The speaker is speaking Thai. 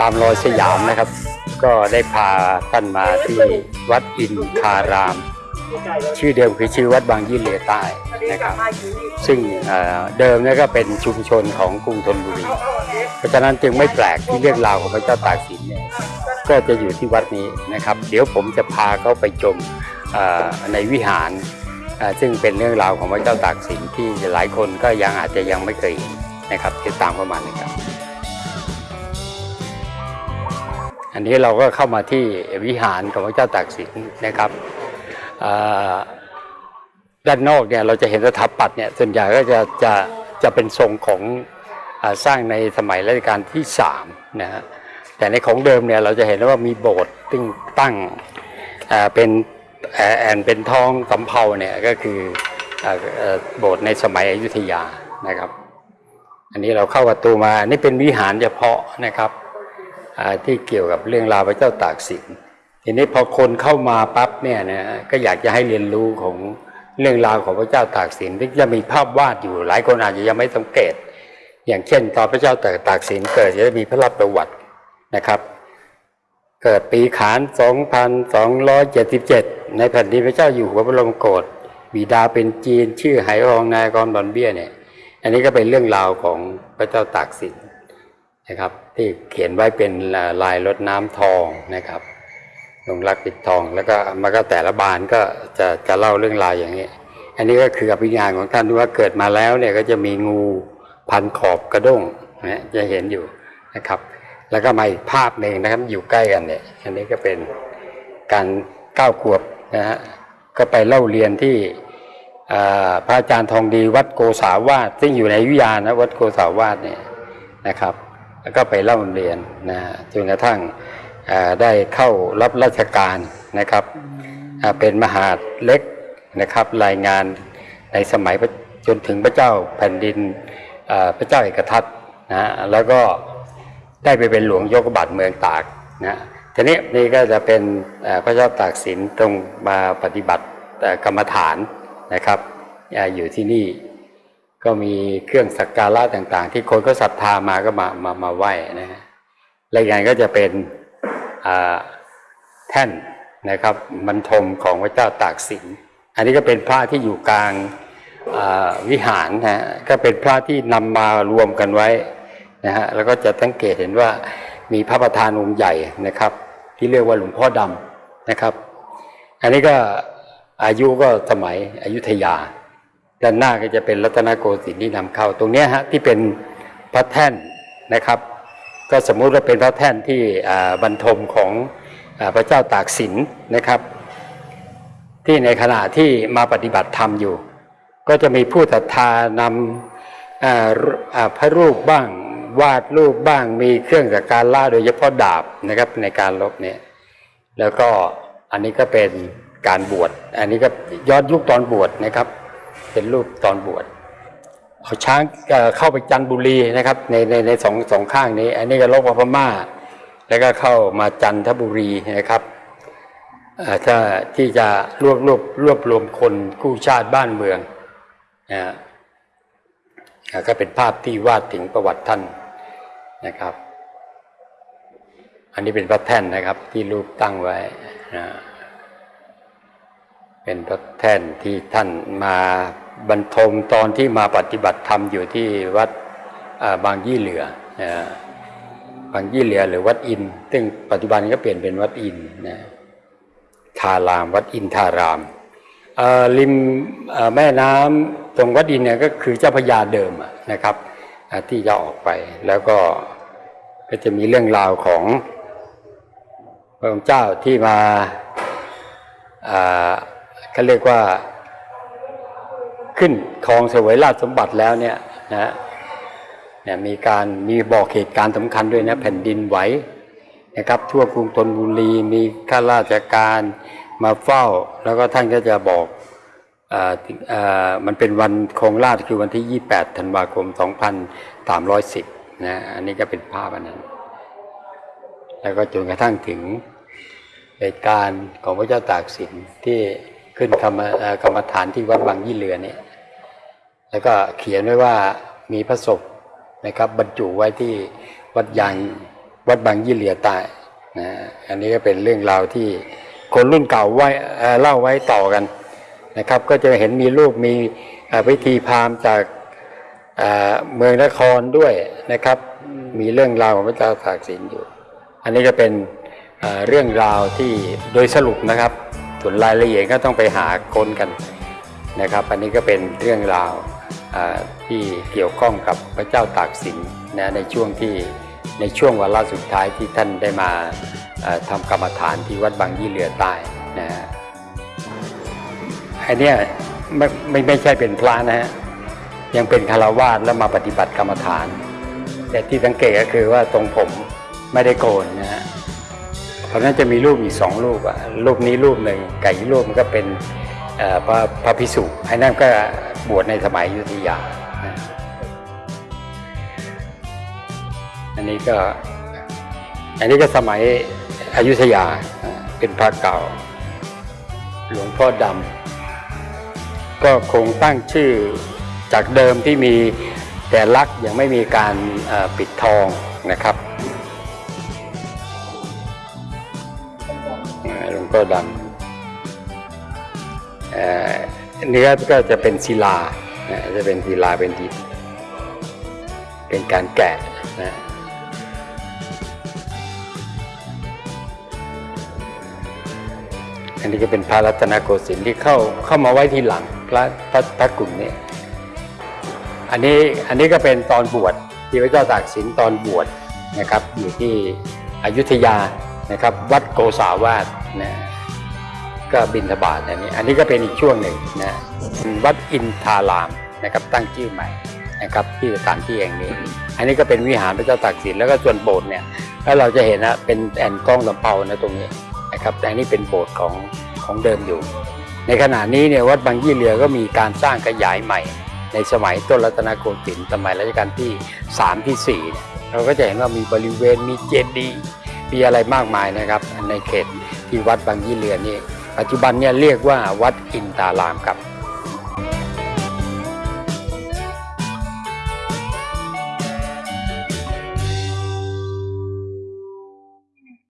ตามรอยสยามนะครับ ก็ได้พาท่านมาที่วัดอินคาราม ชื่อเดิมคือชื่อวัดบางยี่เหลยใต้นะครับ ซึ่งเดิมเนี่ยก็เป็นชุมชนของกรุงธนบุรี เพราะฉะนั้นจึงไม่แปลกที่เรื่องราวของพระเจ้าตากสินเนี่ยก็จะอยู่ที่วัดนี้นะครับ เดี๋ยวผมจะพาเขาไปชมในวิหารซึ่งเป็นเรื่องราวของพระเจ้าตากสินที่หลายคนก็ยังอาจจะยังไม่เคยเห็นนะครับติดตามเข้ามานะครับ อันนี้เราก็เข้ามาที่วิหารของพระเจ้าตากสินนะครับด้านนอกเนี่ยเราจะเห็นสถาปัตย์เนี่ยส่วนใหญ่ก็จะจะจะเป็นทรงของอสร้างในสมัยรัชกาลที่สามนะฮะแต่ในของเดิมเนี่ยเราจะเห็นว่ามีโบสถึงตั้งเป็นแอนเป็นทองสำเภาเนี่ยก็คือโบสถ์ในสมัยอยุธยานะครับ อันนี้เราเข้าประตูมานี่เป็นวิหารเฉพาะนะครับ ที่เกี่ยวกับเรื่องราวพระเจ้าตากสินทีนี้พอคนเข้ามาปั๊บเนี่ยนะก็อยากจะให้เรียนรู้ของเรื่องราวของพระเจ้าตากสินที่จะมีภาพวาดอยู่ หลายคนอาจจะยังไม่สังเกต อย่างเช่น ตอนพระเจ้าตากตากสินเกิดจะมีพระราชประวัตินะครับ เกิดปีขาน 2277 ในแผ่นดินพระเจ้าอยู่หัวบรมโกศบิดาเป็นจีนชื่อไหรองนายกรบอนเบี้ยเนี่ย อันนี้ก็เป็นเรื่องราวของพระเจ้าตากสิน นะครับ ที่เขียนไว้เป็นลายรถน้ำทองนะครับลงรักปิดทอง แล้วก็มันก็แต่ละบานก็จะจะเล่าเรื่องราวอย่างนี้ อันนี้ก็คืออภิญญาของท่านที่ว่าเกิดมาแล้วเนี่ยก็จะมีงูพันขอบกระด้งนะจะเห็นอยู่นะครับ แล้วก็มาอีกภาพหนึ่งนะครับอยู่ใกล้กันเนี่ย อันนี้ก็เป็นการก้าวขวบนะฮะก็ไปเล่าเรียนที่อาพระอาจารย์ทองดีวัดโกษาวาสซึ่งอยู่ในอยุยานะวัดโกษาวาสเนี่ยนะครับ แล้วก็ไปเล่าเรียนนะจนกระทั่งอ่าได้เข้ารับราชการนะครับอ่าเป็นมหาดเล็กนะครับรายงานในสมัยพระจนถึงพระเจ้าแผ่นดินอ่าพระเจ้าเอกทัตนะแล้วก็ได้ไปเป็นหลวงยกบัตรเมืองตากนะทีนี้นี่ก็จะเป็นอ่าพระเจ้าตากสินตรงมาปฏิบัติเอ่อกรรมฐานนะครับอ่าอยู่ที่นี่ ก็มีเครื่องสักการะต่าง ๆ ที่คนก็ศรัทธามาก็มามามาไหว้นะฮะและอย่างก็จะเป็นแท่นนะครับบรรทมของพระเจ้าตากสิน อันนี้ก็เป็นพระที่อยู่กลางวิหารนะฮะก็เป็นพระที่นำมารวมกันไว้นะฮะแล้วก็จะสังเกตเห็นว่ามีพระประธานองค์ใหญ่นะครับ ที่เรียกว่าหลวงพ่อดำนะครับ อันนี้ก็อายุก็สมัยอยุธยา ด้านหน้าก็จะเป็นรัตนโกสินทร์ที่นำเข้า ตรงนี้ฮะที่เป็นพระแท่นนะครับ ก็สมมุติว่าเป็นพระแท่นที่บรรทมของอพระเจ้าตากสินนะครับ ที่ในขณะที่มาปฏิบัติธรรมอยู่ ก็จะมีผู้ศรัทธานำพระรูปบ้างวาดรูปบ้างมีเครื่องสักการะโดยเฉพาะดาบนะครับในการลบเนี่ยแล้วก็อันนี้ก็เป็นการบวช อันนี้ก็ย้อนยุคตอนบวชนะครับ เป็นรูปตอนบวชเอาช้างเข้าไปจันบุรีนะครับในในในสองสองข้างนี้ อันนี้ก็ลบมาพม่า แล้วก็เข้ามาจันทบุรีนะครับถ้าที่จะรวบรวบรวบรวมคนกู้ชาติบ้านเมืองนะก็เป็นภาพที่วาดถึงประวัติท่านนะครับ อันนี้เป็นพระแท่นนะครับที่รูปตั้งไว้นะเป็นพระแท่นที่ท่านมา บรรทมตอนที่มาปฏิบัติธรรมอยู่ที่วัดบางยี่เหลือนะบางยี่เหลือหรือวัดอิน ซึ่งปัจจุบันก็เปลี่ยนเป็นวัดอินทร์นะทาราม วัดอินทารามริมแม่น้ำตรงวัดอินเนี่ยก็คือเจ้าพระยาเดิมนะครับที่จะออกไปแล้วก็ก็จะมีเรื่องราวของพระองค์เจ้าที่มาเขาเรียกว่า ขึ้นครองเสวยราชสมบัติแล้วเนี่ยนะเนี่ยมีการมีบอกเหตุการณ์สำคัญด้วยนะแผ่นดินไหวนะครับทั่วกรุงธนบุรีมีข้าราชการมาเฝ้า แล้วก็ท่านก็จะบอกอ่าอ่ามันเป็นวันครองราชคือวันที่ 28ธันวาคม 2310นะอันนี้ก็เป็นภาพอันนั้น แล้วก็จนกระทั่งถึงเหตุการณ์ของพระเจ้าตากสินที่ ขึ้นกรรมกรรมฐานที่วัดบางยี่เรือเนี่ย แล้วก็เขียนไว้ว่ามีพระศพนะครับ บรรจุไว้ที่วัดยางวัดบางยี่เหลียใต้นะอันนี้ก็เป็นเรื่องราวที่คนรุ่นเก่าไว้เอ่อเล่าไว้ต่อกันนะครับ ก็จะเห็นมีรูปมีเอ่อพิธีพราหมณ์จากเมืองนครด้วยนะครับ มีเรื่องราวของพระเจ้าตากสินอยู่ อันนี้ก็เป็นเรื่องราวที่โดยสรุปนะครับ ส่วนรายละเอียดก็ต้องไปหาค้นกันนะครับ อันนี้ก็เป็นเรื่องราวที่เกี่ยวข้องกับพระเจ้าตากสินนะในช่วงที่ในช่วงวาระสุดท้ายที่ท่านได้มาทำกรรมฐานที่วัดบางยี่เรือใต้นะฮะอันเนี้ยไม่ไม่ไม่ใช่เป็นพระนะฮะยังเป็นคารวาสแล้วมาปฏิบัติกรรมฐาน แต่ที่สังเกตก็คือว่าตรงผมไม่ได้โกนนะ ราะนั้นจะมีรูปอีกสองรูปอะรูปนี้รูปหนึ่งไก่รูปมันก็เป็นพระพระพิสุไอ้นั่นก็บวชในสมัยยุธยา อันนี้ก็ อันนี้ก็สมัยอยุธยาเป็นพระเก่า หลวงพ่อดำก็คงตั้งชื่อจากเดิมที่มีแต่ลักยังไม่มีการปิดทองนะครับ ลวงพ่อดำเอ่อเนื้อก็จะเป็นศิลาจะเป็นศิลาเป็นดินเป็นการแกะนะอันนี้ก็เป็นพระรัตนโกสินทร์ที่เข้าเข้ามาไว้ทีหลังพระพระพระกลุ่มนี้อันนี้อันนี้ก็เป็นตอนบวชที่พระเจ้าตากสินตอนบวชนะครับ อยู่ที่อยุธยา นะครับ วัดโกษาวาสนะก็บินทบาทอันนี้ อันนี้ก็เป็นอีกช่วงหนึ่งนะวัดอินทารามนะครับตั้งชื่อใหม่นะครับที่สถานที่แห่งนี้ อันนี้ก็เป็นวิหารพระเจ้าตากสินแล้วก็ส่วนโบสถ์เนี่ยแล้วเราจะเห็นนะเป็นแอนกล้องลำเปานะตรงนี้นะครับแต่อันนี้เป็นโบสถ์ของของเดิมอยู่ ในขณะนี้เนี่ยวัดบางยี่เรือก็มีการสร้างขยายใหม่ ในสมัยต้นรัตนโกสินทร์สมัยรัชกาลที่3ที่4เนี่ยเราก็จะเห็นว่ามีบริเวณมีเจดีย์ มีอะไรมากมายนะครับ ในเขตที่วัดบางยี่เรือนี่ปัจจุบันเนี่ยเรียกว่าวัดอินตารามครับ